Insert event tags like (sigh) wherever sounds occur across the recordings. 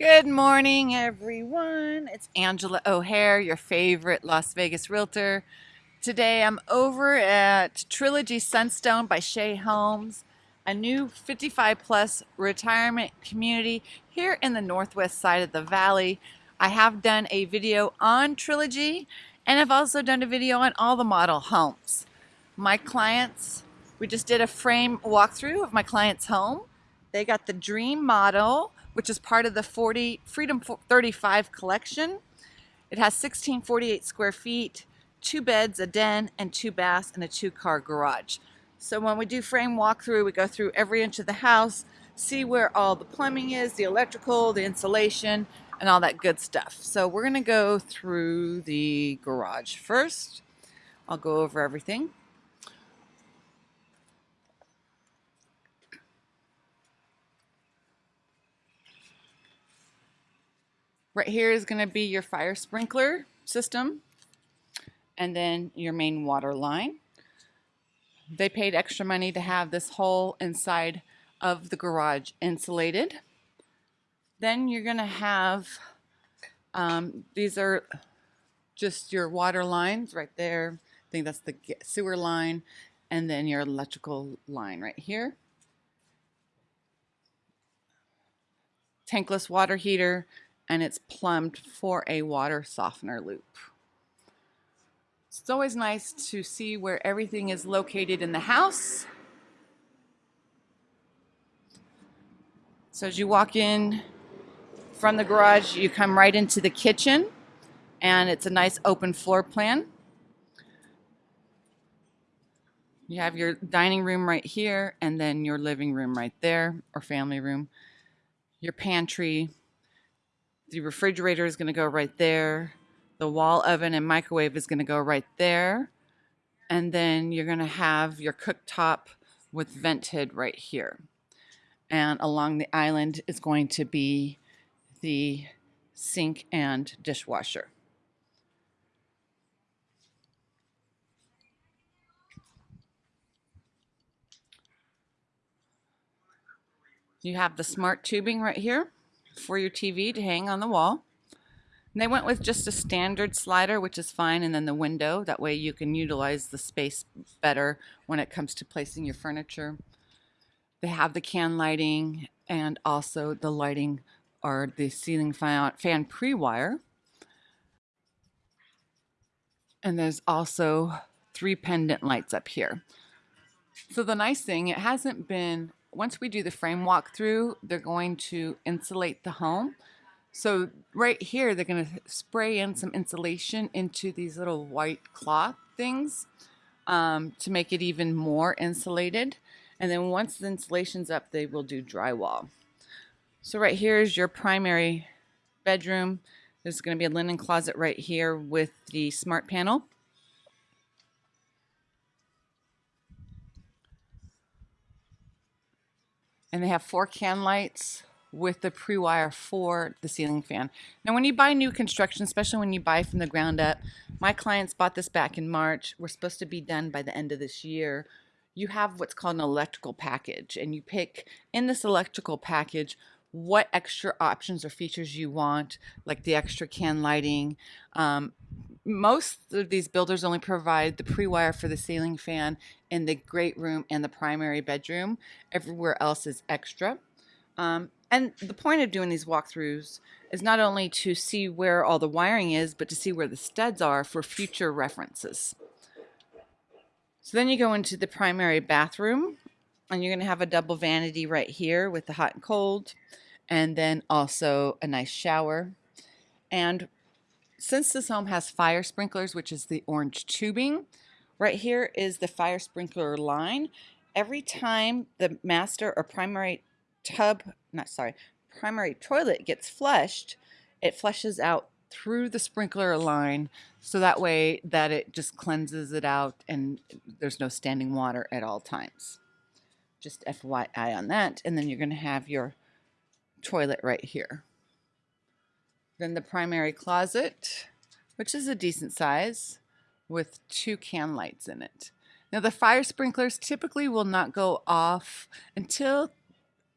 Good morning, everyone. It's Angela O'Hare, your favorite Las Vegas realtor. Today I'm over at Trilogy Sunstone by Shea Homes, a new 55 plus retirement community here in the northwest side of the valley. I have done a video on Trilogy and I've also done a video on all the model homes. My clients, we just did a frame walkthrough of my client's home. They got the dream model which is part of the 40 Freedom 35 collection. It has 1648 square feet, two beds, a den, and two baths, and a two-car garage. So when we do frame walkthrough, we go through every inch of the house, see where all the plumbing is, the electrical, the insulation, and all that good stuff. So we're gonna go through the garage first. I'll go over everything. Right here is going to be your fire sprinkler system and then your main water line. They paid extra money to have this whole inside of the garage insulated. Then you're going to have, um, these are just your water lines right there. I think that's the sewer line and then your electrical line right here. Tankless water heater, and it's plumbed for a water softener loop. It's always nice to see where everything is located in the house. So as you walk in from the garage, you come right into the kitchen and it's a nice open floor plan. You have your dining room right here and then your living room right there or family room. Your pantry, the refrigerator is going to go right there. The wall oven and microwave is going to go right there. And then you're going to have your cooktop with vented right here. And along the island is going to be the sink and dishwasher. You have the smart tubing right here for your TV to hang on the wall. And they went with just a standard slider, which is fine, and then the window. That way you can utilize the space better when it comes to placing your furniture. They have the can lighting and also the lighting or the ceiling fan, fan pre-wire. And there's also three pendant lights up here. So the nice thing, it hasn't been once we do the frame walkthrough, they're going to insulate the home. So right here, they're going to spray in some insulation into these little white cloth things um, to make it even more insulated. And then once the insulation's up, they will do drywall. So right here is your primary bedroom. There's going to be a linen closet right here with the smart panel. And they have four can lights with the pre-wire for the ceiling fan. Now when you buy new construction, especially when you buy from the ground up, my clients bought this back in March. We're supposed to be done by the end of this year. You have what's called an electrical package and you pick in this electrical package what extra options or features you want, like the extra can lighting, um, most of these builders only provide the pre-wire for the ceiling fan in the great room and the primary bedroom. Everywhere else is extra. Um, and the point of doing these walkthroughs is not only to see where all the wiring is, but to see where the studs are for future references. So then you go into the primary bathroom and you're going to have a double vanity right here with the hot and cold and then also a nice shower. And since this home has fire sprinklers, which is the orange tubing, right here is the fire sprinkler line. Every time the master or primary tub, not sorry, primary toilet gets flushed, it flushes out through the sprinkler line so that way that it just cleanses it out and there's no standing water at all times. Just FYI on that. And then you're going to have your toilet right here. Then the primary closet, which is a decent size with two can lights in it. Now the fire sprinklers typically will not go off until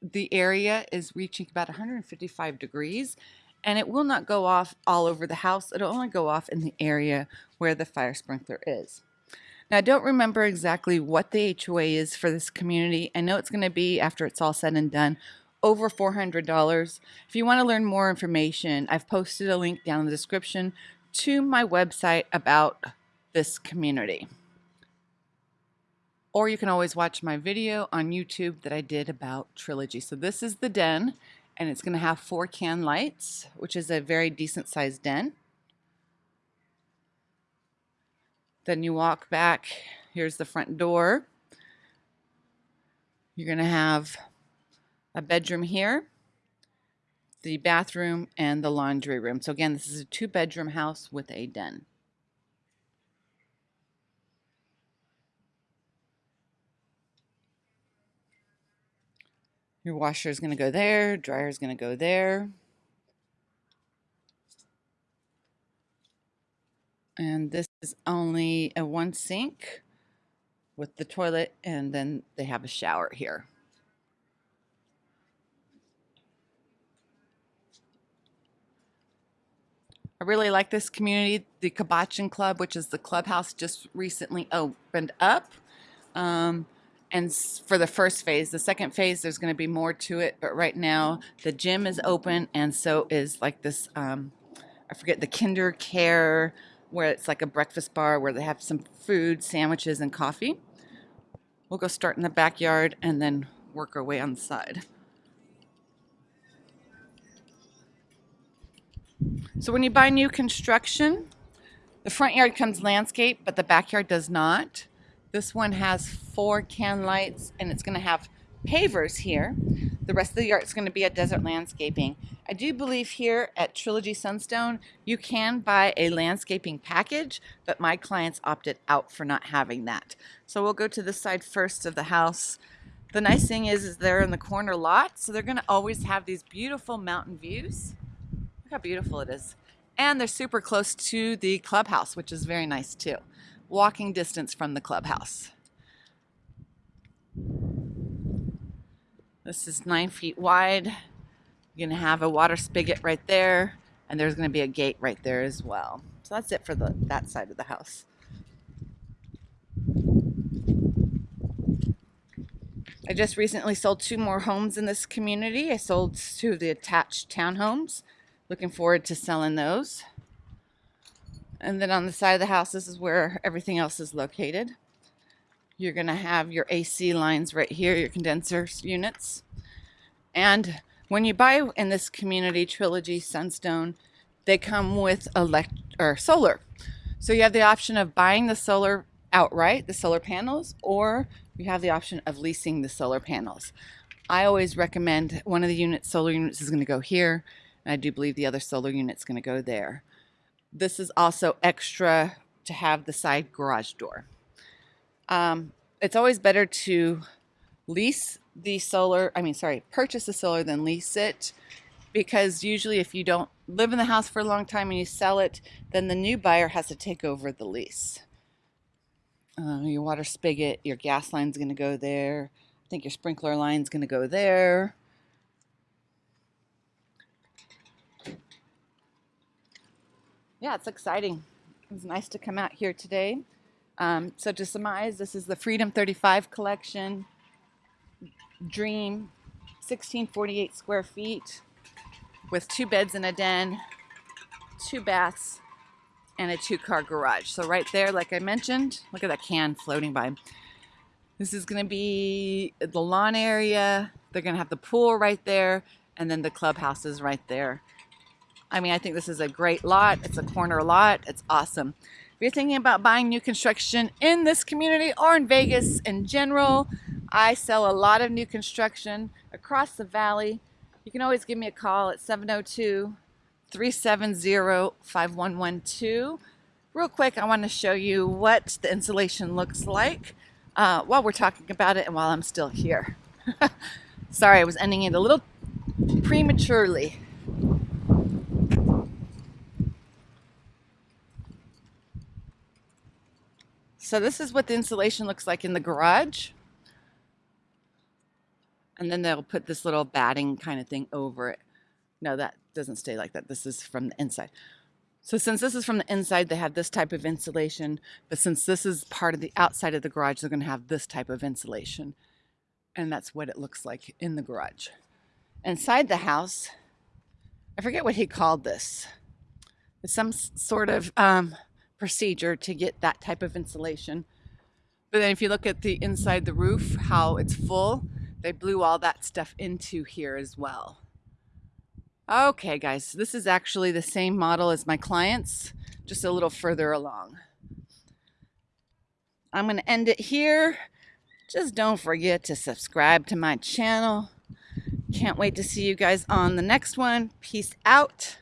the area is reaching about 155 degrees and it will not go off all over the house. It'll only go off in the area where the fire sprinkler is. Now, I don't remember exactly what the HOA is for this community. I know it's going to be, after it's all said and done, over $400. If you want to learn more information, I've posted a link down in the description to my website about this community. Or you can always watch my video on YouTube that I did about Trilogy. So this is the den, and it's going to have four can lights, which is a very decent sized den. Then you walk back. Here's the front door. You're going to have a bedroom here, the bathroom, and the laundry room. So again, this is a two bedroom house with a den. Your washer is going to go there, dryer is going to go there. And this is only a one sink with the toilet and then they have a shower here. I really like this community. The Kibochin Club, which is the clubhouse, just recently opened up. Um, and for the first phase, the second phase, there's going to be more to it. But right now, the gym is open, and so is like this. Um, I forget the Kinder Care, where it's like a breakfast bar where they have some food, sandwiches, and coffee. We'll go start in the backyard and then work our way on the side. So when you buy new construction, the front yard comes landscape, but the backyard does not. This one has four can lights and it's gonna have pavers here. The rest of the yard is gonna be a desert landscaping. I do believe here at Trilogy Sunstone, you can buy a landscaping package, but my clients opted out for not having that. So we'll go to this side first of the house. The nice thing is, is they're in the corner lot, so they're gonna always have these beautiful mountain views. Look how beautiful it is. And they're super close to the clubhouse, which is very nice too. Walking distance from the clubhouse. This is nine feet wide. You're gonna have a water spigot right there, and there's gonna be a gate right there as well. So that's it for the that side of the house. I just recently sold two more homes in this community. I sold two of the attached townhomes. Looking forward to selling those. And then on the side of the house, this is where everything else is located. You're going to have your AC lines right here, your condenser units. And when you buy in this community trilogy Sunstone, they come with elect or solar. So you have the option of buying the solar outright, the solar panels, or you have the option of leasing the solar panels. I always recommend one of the units, solar units is going to go here and I do believe the other solar unit's going to go there. This is also extra to have the side garage door. Um, it's always better to lease the solar, I mean, sorry, purchase the solar than lease it because usually if you don't live in the house for a long time and you sell it, then the new buyer has to take over the lease. Uh, your water spigot, your gas line's going to go there. I think your sprinkler line's going to go there. Yeah, it's exciting. It's nice to come out here today. Um, so to surmise, this is the Freedom 35 collection, Dream, 1648 square feet, with two beds and a den, two baths, and a two-car garage. So right there, like I mentioned, look at that can floating by. This is going to be the lawn area. They're going to have the pool right there, and then the clubhouse is right there. I mean, I think this is a great lot. It's a corner lot. It's awesome. If you're thinking about buying new construction in this community or in Vegas in general, I sell a lot of new construction across the valley. You can always give me a call at 702 370 5112. Real quick, I want to show you what the insulation looks like uh, while we're talking about it and while I'm still here. (laughs) Sorry, I was ending it a little prematurely. So this is what the insulation looks like in the garage. And then they'll put this little batting kind of thing over it. No, that doesn't stay like that. This is from the inside. So since this is from the inside, they have this type of insulation. But since this is part of the outside of the garage, they're going to have this type of insulation. And that's what it looks like in the garage. Inside the house, I forget what he called this. It's some sort of um, procedure to get that type of insulation. But then if you look at the inside the roof, how it's full, they blew all that stuff into here as well. Okay, guys, this is actually the same model as my clients, just a little further along. I'm going to end it here. Just don't forget to subscribe to my channel. Can't wait to see you guys on the next one. Peace out.